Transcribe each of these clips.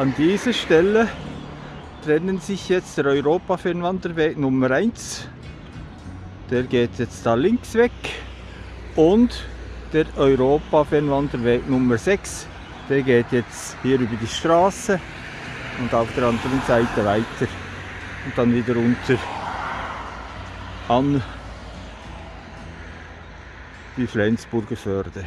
An dieser Stelle trennen sich jetzt der Europa-Fernwanderweg Nummer 1. Der geht jetzt da links weg. Und der Europa-Fernwanderweg Nummer 6. Der geht jetzt hier über die Straße und auf der anderen Seite weiter und dann wieder runter an die Flensburger Förde.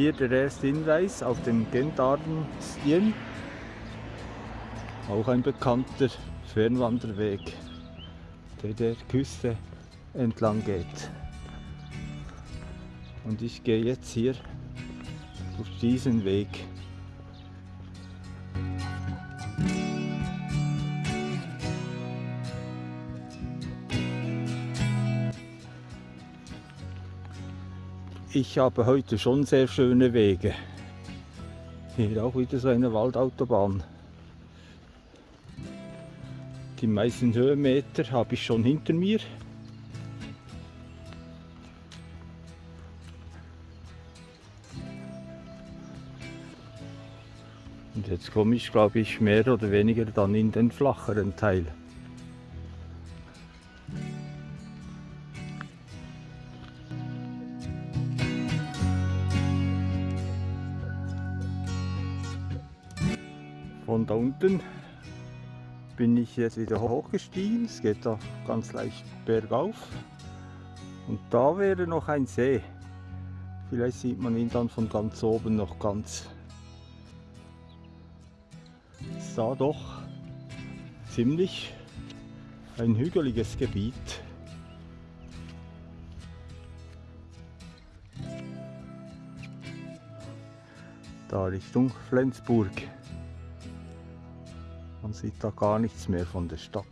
Hier der erste Hinweis auf den Gendarden Stien, auch ein bekannter Fernwanderweg, der der Küste entlang geht. Und ich gehe jetzt hier durch diesen Weg. Ich habe heute schon sehr schöne Wege. Hier auch wieder so eine Waldautobahn. Die meisten Höhenmeter habe ich schon hinter mir. Und jetzt komme ich, glaube ich, mehr oder weniger dann in den flacheren Teil. Unten bin ich jetzt wieder hochgestiegen. Es geht da ganz leicht bergauf. Und da wäre noch ein See. Vielleicht sieht man ihn dann von ganz oben noch ganz. Es sah doch ziemlich ein hügeliges Gebiet. Da Richtung Flensburg. Man sieht da gar nichts mehr von der Stadt.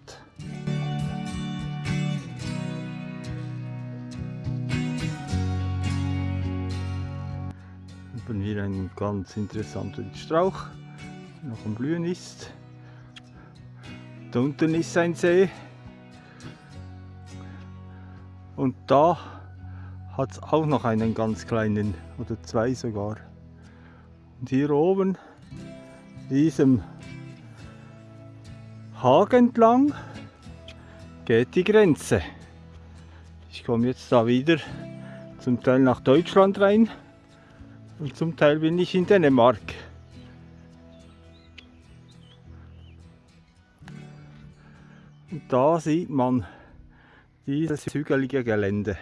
Haben wir einen ganz interessanten Strauch, der noch am Blühen ist. Da unten ist ein See. Und da hat es auch noch einen ganz kleinen, oder zwei sogar. Und hier oben, diesem Haag entlang geht die Grenze. Ich komme jetzt da wieder zum Teil nach Deutschland rein und zum Teil bin ich in Dänemark. Und da sieht man dieses hügelige Gelände.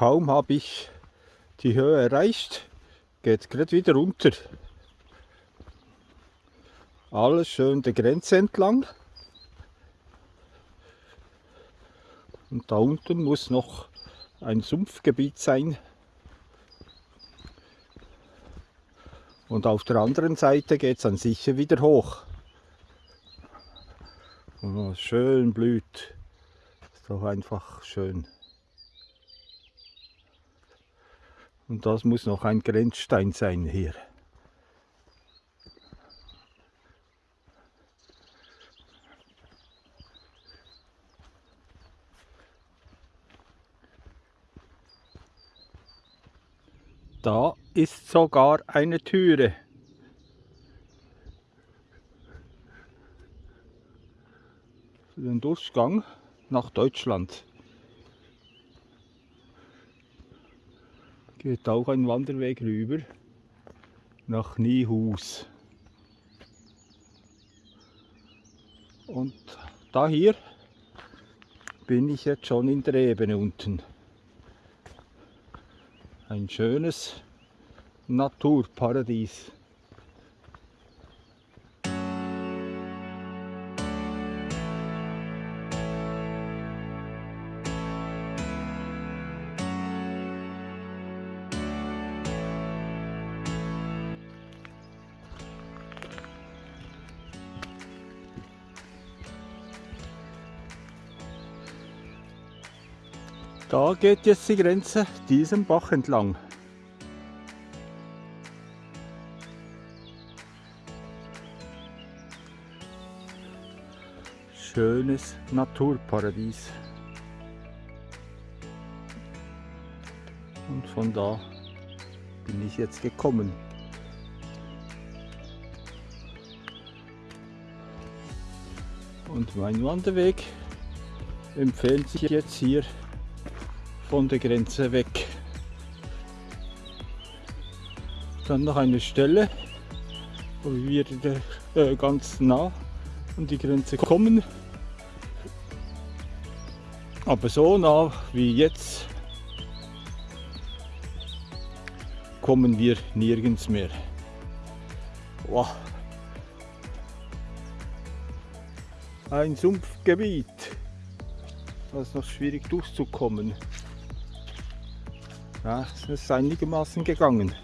Kaum habe ich die Höhe erreicht, geht es gerade wieder runter. Alles schön der Grenze entlang. Und da unten muss noch ein Sumpfgebiet sein. Und auf der anderen Seite geht es dann sicher wieder hoch. Und schön blüht. Ist doch einfach schön. Und das muss noch ein Grenzstein sein hier. Da ist sogar eine Türe. Für den Durchgang nach Deutschland. Geht auch ein Wanderweg rüber nach Niehus. Und da hier bin ich jetzt schon in der Ebene unten. Ein schönes Naturparadies. Da geht jetzt die Grenze diesem Bach entlang. Schönes Naturparadies. Und von da bin ich jetzt gekommen. Und mein Wanderweg empfiehlt sich jetzt hier von der Grenze weg. Dann noch eine Stelle, wo wir äh, ganz nah an die Grenze kommen. Aber so nah wie jetzt kommen wir nirgends mehr. Wow. Ein Sumpfgebiet. Da ist noch schwierig durchzukommen. Ja, es ist einigermaßen gegangen.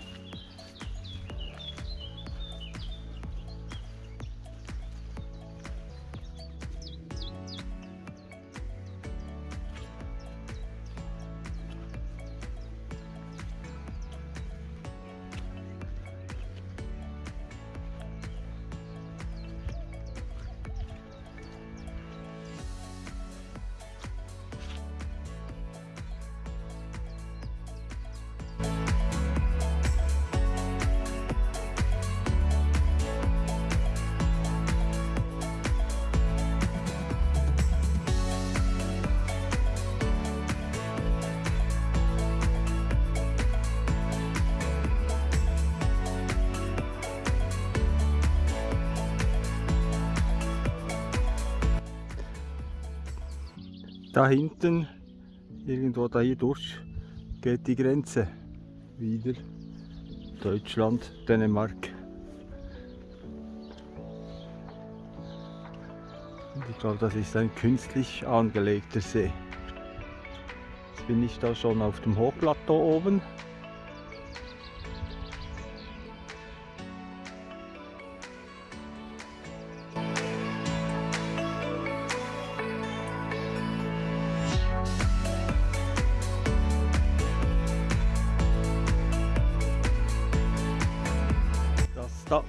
Da hinten, irgendwo da hier durch, geht die Grenze. Wieder Deutschland, Dänemark. Und ich glaube, das ist ein künstlich angelegter See. Jetzt bin ich da schon auf dem Hochplateau oben.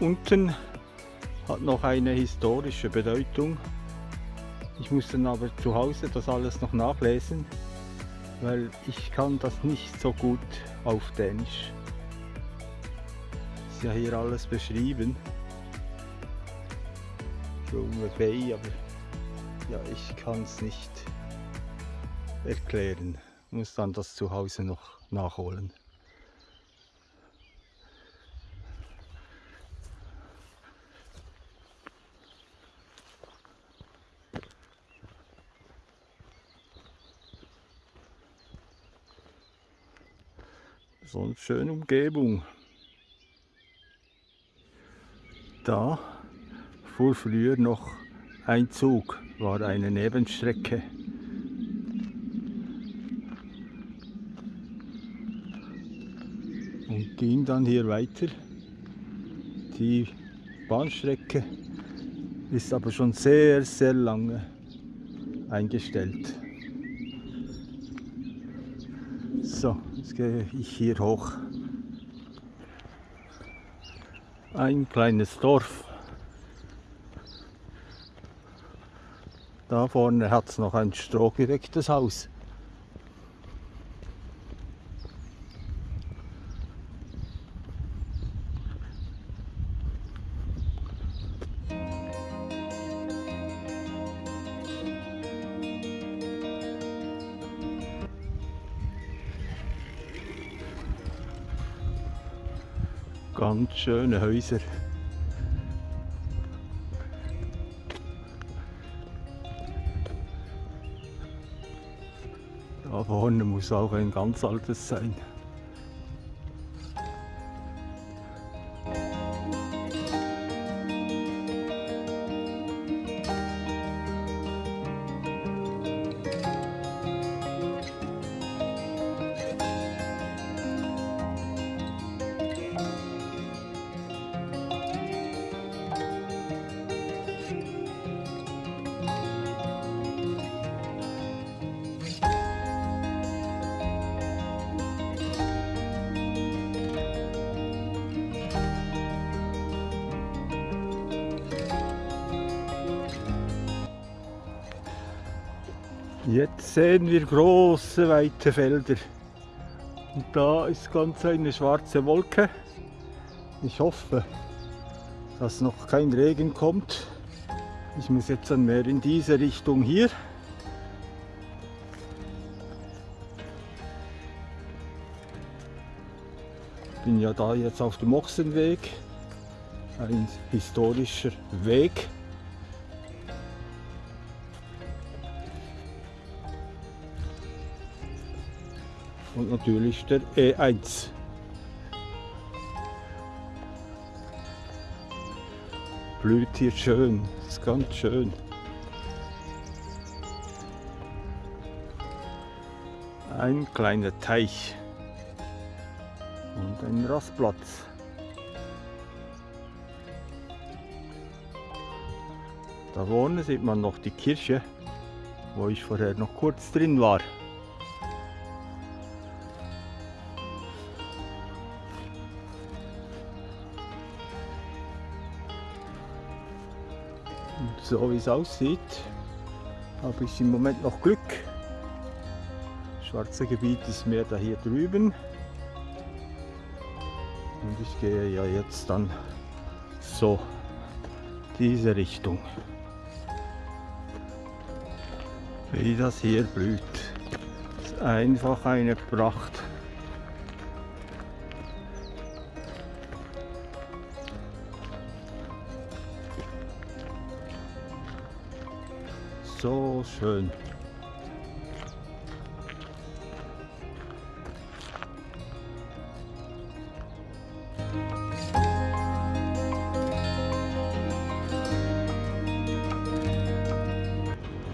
Unten hat noch eine historische Bedeutung. Ich muss dann aber zu Hause das alles noch nachlesen, weil ich kann das nicht so gut auf Dänisch. Ist ja hier alles beschrieben. Junge Bay, aber ja, ich kann es nicht erklären. Muss dann das zu Hause noch nachholen. Schöne Umgebung. Da fuhr früher noch ein Zug, war eine Nebenstrecke. Und ging dann hier weiter. Die Bahnstrecke ist aber schon sehr, sehr lange eingestellt. So, jetzt gehe ich hier hoch. Ein kleines Dorf. Da vorne hat es noch ein strohgedecktes Haus. Ganz schöne Häuser. Da vorne muss auch ein ganz altes sein. Jetzt sehen wir große, weite Felder. Und da ist ganz eine schwarze Wolke. Ich hoffe, dass noch kein Regen kommt. Ich muss jetzt dann mehr in diese Richtung hier. Bin ja da jetzt auf dem Ochsenweg, ein historischer Weg. Und natürlich der E1. blüht hier schön. Ist ganz schön. Ein kleiner Teich und ein Rastplatz. Da vorne sieht man noch die Kirche, wo ich vorher noch kurz drin war. So wie es aussieht, habe ich im Moment noch Glück. Das schwarze Gebiet ist mehr da hier drüben. Und ich gehe ja jetzt dann so diese Richtung. Wie das hier blüht. Ist einfach eine Pracht. Schön.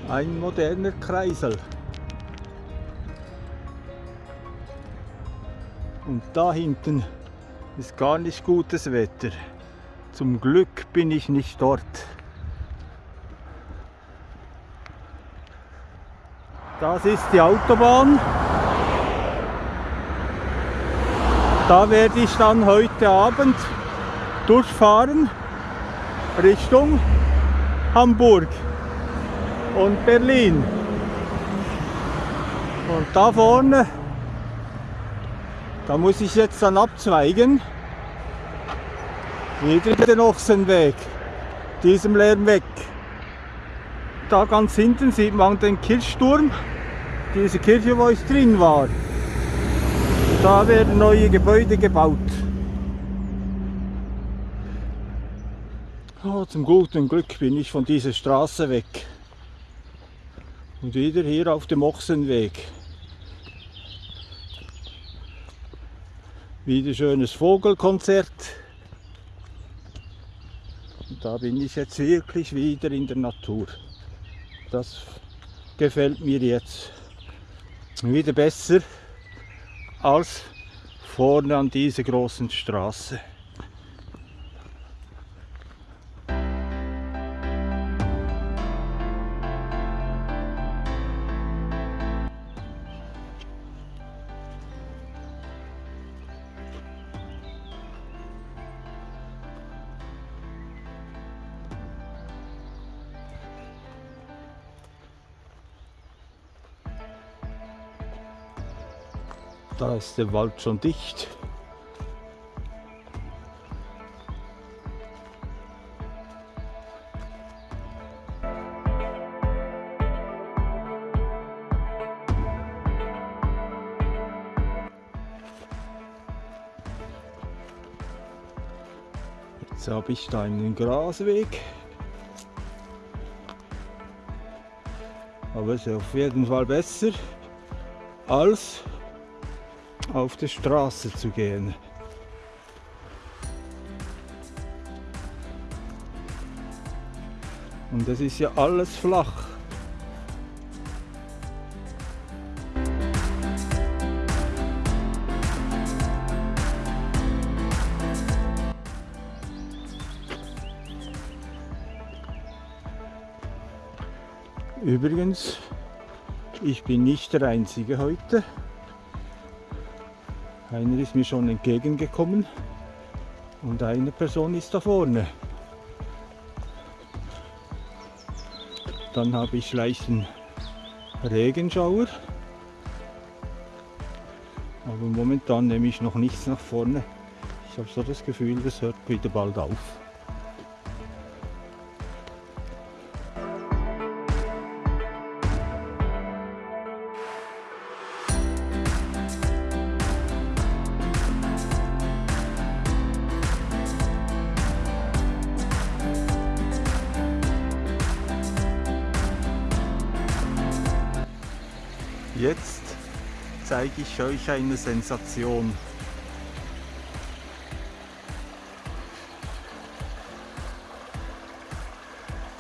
Ein moderner Kreisel. Und da hinten ist gar nicht gutes Wetter. Zum Glück bin ich nicht dort. Das ist die Autobahn. Da werde ich dann heute Abend durchfahren Richtung Hamburg und Berlin. Und da vorne, da muss ich jetzt dann abzweigen. Wieder den Ochsenweg, diesem Lärm weg. Da ganz hinten sieht man den Kirchturm diese Kirche, wo ich drin war. Da werden neue Gebäude gebaut. Oh, zum guten Glück bin ich von dieser Straße weg. Und wieder hier auf dem Ochsenweg. Wieder schönes Vogelkonzert. Und da bin ich jetzt wirklich wieder in der Natur. Das gefällt mir jetzt wieder besser als vorne an dieser großen Straße. Ist der Wald schon dicht. Jetzt habe ich da einen Grasweg. Aber es ist auf jeden Fall besser als auf die Straße zu gehen. Und es ist ja alles flach. Übrigens, ich bin nicht der Einzige heute. Einer ist mir schon entgegengekommen und eine Person ist da vorne. Dann habe ich leicht Regenschauer. Aber momentan nehme ich noch nichts nach vorne. Ich habe so das Gefühl, das hört wieder bald auf. Ich euch eine Sensation.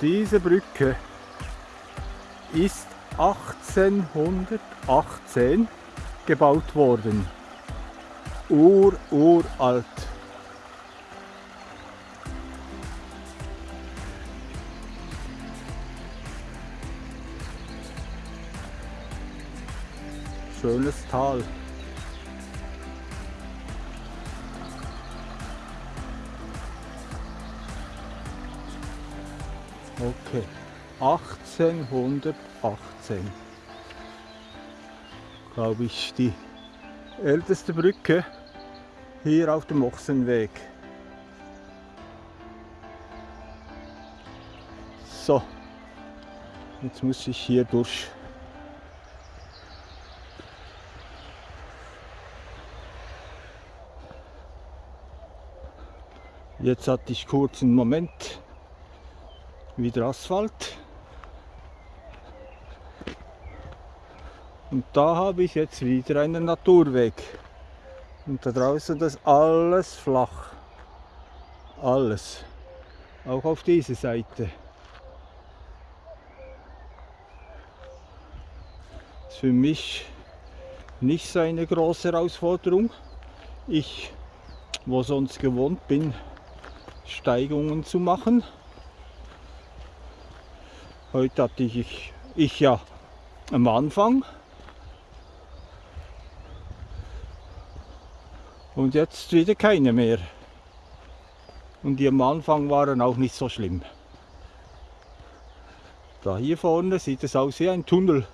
Diese Brücke ist 1818 gebaut worden. Ur, uralt. Schönes Tal. Okay, 1818. Glaube ich, die älteste Brücke hier auf dem Ochsenweg. So, jetzt muss ich hier durch. Jetzt hatte ich kurz einen Moment wieder Asphalt. Und da habe ich jetzt wieder einen Naturweg. Und da draußen das alles flach. Alles. Auch auf dieser Seite. ist für mich nicht so eine große Herausforderung. Ich, wo sonst gewohnt bin, Steigungen zu machen. Heute hatte ich, ich ja am Anfang und jetzt wieder keine mehr. Und die am Anfang waren auch nicht so schlimm. Da hier vorne sieht es aus wie ein Tunnel.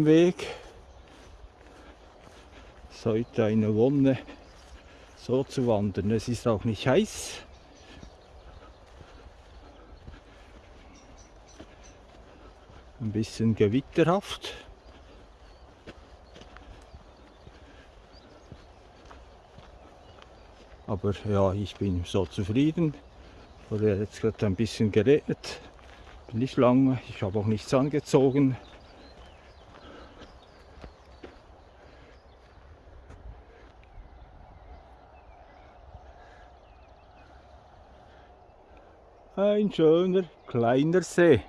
Am Weg. Heute eine Wonne, so zu wandern. Es ist auch nicht heiß. Ein bisschen gewitterhaft. Aber ja, ich bin so zufrieden. Oder jetzt gerade ein bisschen geregnet. Nicht lang, ich habe auch nichts angezogen. Ein schöner kleiner See.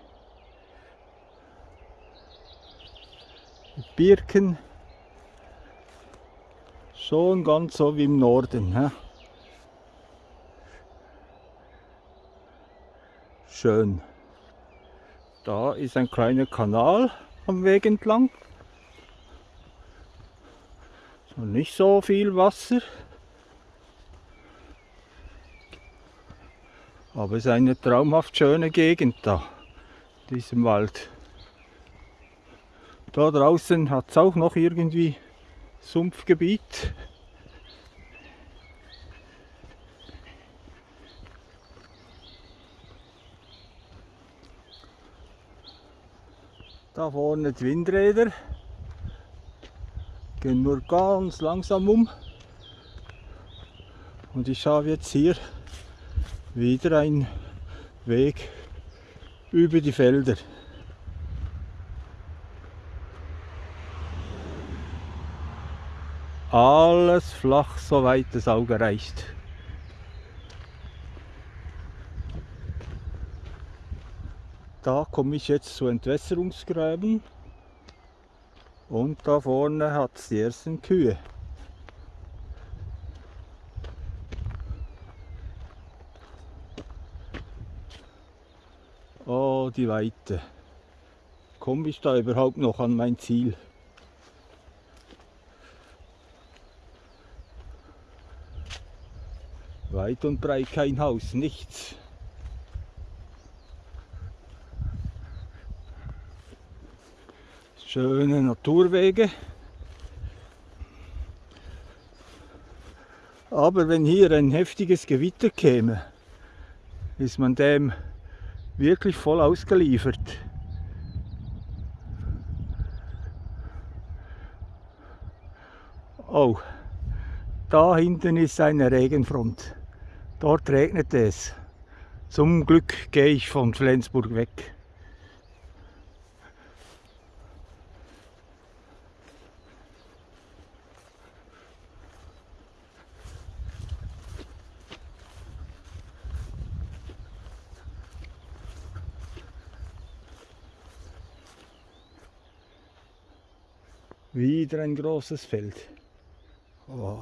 Birken schon ganz so wie im Norden. He? Schön. Da ist ein kleiner Kanal am Weg entlang. So nicht so viel Wasser. Aber es ist eine traumhaft schöne Gegend da, in diesem Wald. Da draußen hat es auch noch irgendwie Sumpfgebiet. Da vorne die Windräder gehen nur ganz langsam um. Und ich habe jetzt hier wieder einen Weg über die Felder. Alles flach, soweit das Auge reicht. Da komme ich jetzt zu Entwässerungsgräben und da vorne hat es die ersten Kühe. Oh, die Weite. komme ich da überhaupt noch an mein Ziel? Weit und breit kein Haus, nichts. Schöne Naturwege. Aber wenn hier ein heftiges Gewitter käme, ist man dem wirklich voll ausgeliefert. Oh, da hinten ist eine Regenfront. Dort regnet es. Zum Glück gehe ich von Flensburg weg. Wieder ein großes Feld. Oh.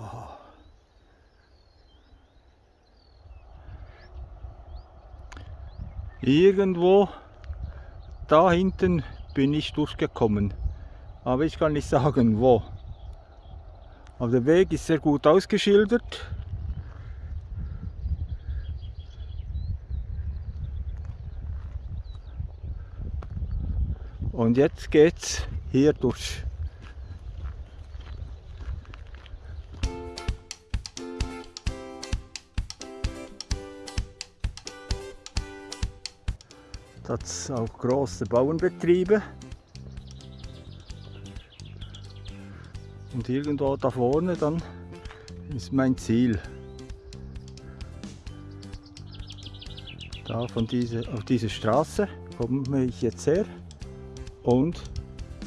Irgendwo da hinten bin ich durchgekommen. Aber ich kann nicht sagen wo. Aber der Weg ist sehr gut ausgeschildert. Und jetzt geht's hier durch. Hat es auch große Bauernbetriebe. Und irgendwo da vorne dann ist mein Ziel. Da von diese, auf diese Straße komme ich jetzt her und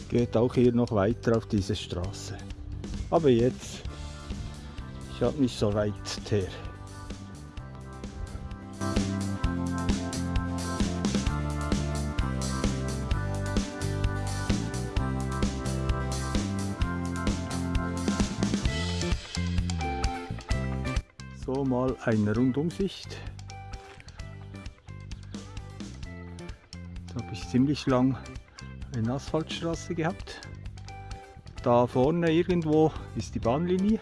geht auch hier noch weiter auf diese Straße. Aber jetzt, ich habe nicht so weit her. So mal eine Rundumsicht. Da habe ich ziemlich lang eine Asphaltstraße gehabt. Da vorne irgendwo ist die Bahnlinie.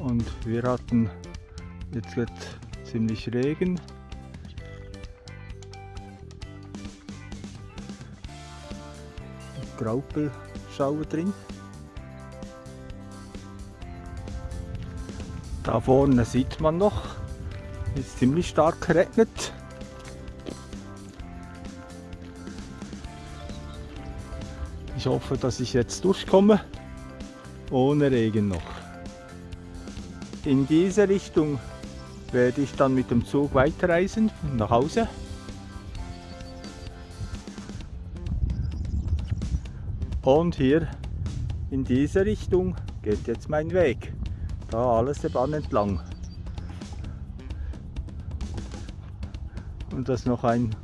Und wir hatten jetzt wird ziemlich Regen. Graupel Schauer drin. Da vorne sieht man noch, ist ziemlich stark geregnet. Ich hoffe, dass ich jetzt durchkomme, ohne Regen noch. In diese Richtung werde ich dann mit dem Zug weiterreisen nach Hause. Und hier in diese Richtung geht jetzt mein Weg. Da alles der Bahn entlang. Und das noch ein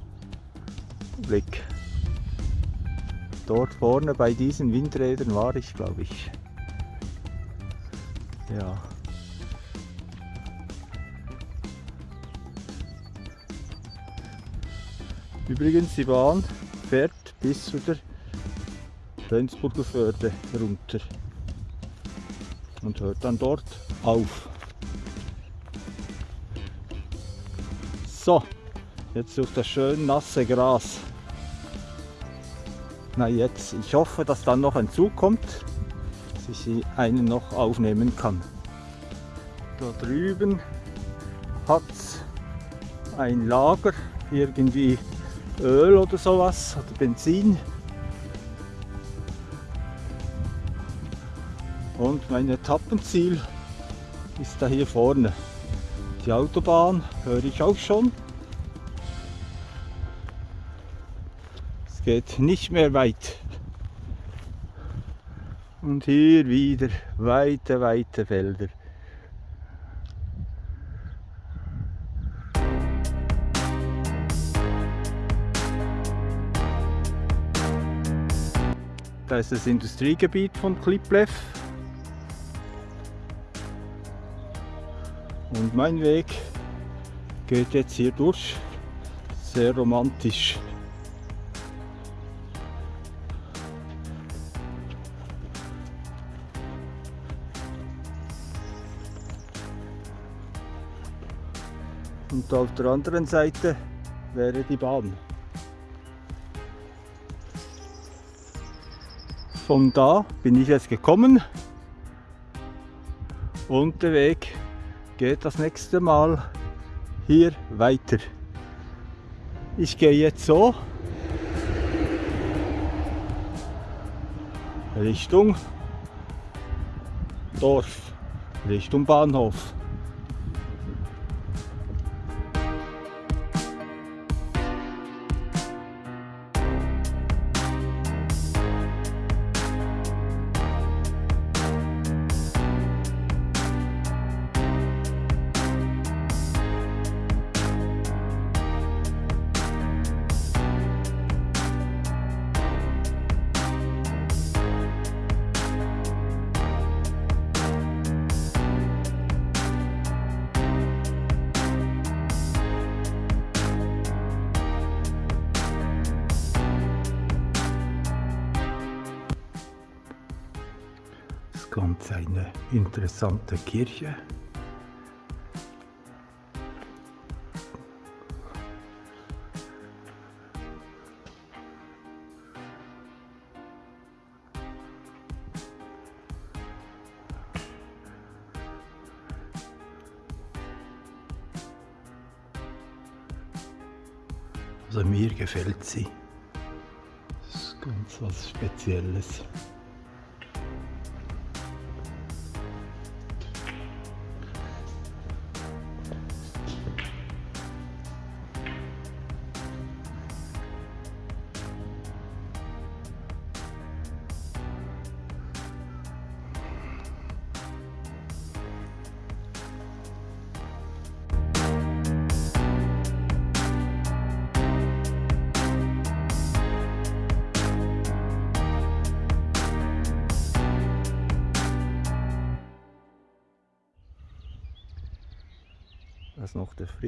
Blick. Dort vorne bei diesen Windrädern war ich, glaube ich. Ja. Übrigens, die Bahn fährt bis zu der Flensburger Förde runter und hört dann dort auf. So, jetzt durch das schön nasse Gras. Na jetzt, ich hoffe, dass dann noch ein Zug kommt, dass ich einen noch aufnehmen kann. Da drüben hat es ein Lager, irgendwie Öl oder sowas, oder Benzin. Und mein Etappenziel ist da hier vorne. Die Autobahn höre ich auch schon. Es geht nicht mehr weit. Und hier wieder weite, weite Felder. Da ist das Industriegebiet von Kliplev. Und mein Weg geht jetzt hier durch. Sehr romantisch. Und auf der anderen Seite wäre die Bahn. Von da bin ich jetzt gekommen und der Weg geht das nächste Mal hier weiter. Ich gehe jetzt so Richtung Dorf, Richtung Bahnhof. Interessante Kirche. Also mir gefällt sie. Das ist ganz was Spezielles.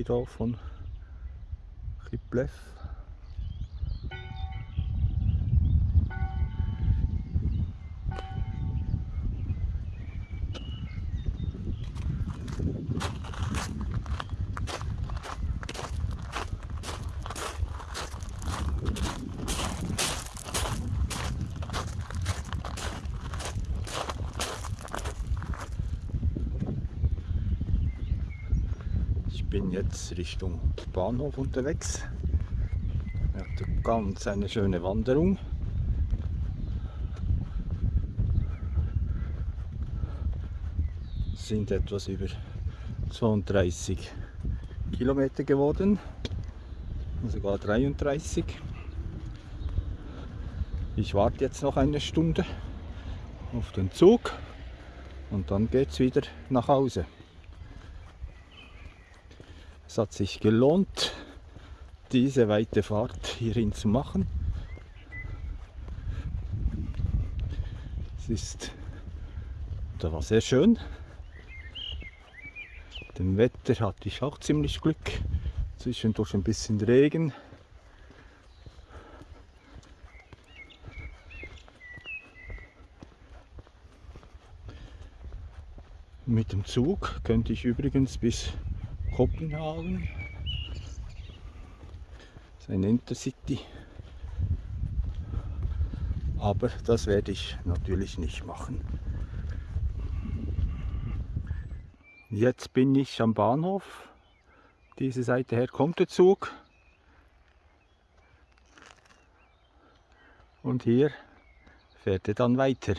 Noch der Friedhof von Chiplev. bin jetzt Richtung Bahnhof unterwegs. Er hat ganz eine schöne Wanderung. sind etwas über 32 Kilometer geworden, sogar 33. Ich warte jetzt noch eine Stunde auf den Zug und dann geht es wieder nach Hause. Es hat sich gelohnt, diese weite Fahrt hierhin zu machen. Es ist, da war sehr schön. Dem Wetter hatte ich auch ziemlich Glück. Zwischendurch ein bisschen Regen. Mit dem Zug könnte ich übrigens bis Kopenhagen. Das ist ein Intercity. Aber das werde ich natürlich nicht machen. Jetzt bin ich am Bahnhof. Diese Seite her kommt der Zug. Und hier fährt er dann weiter.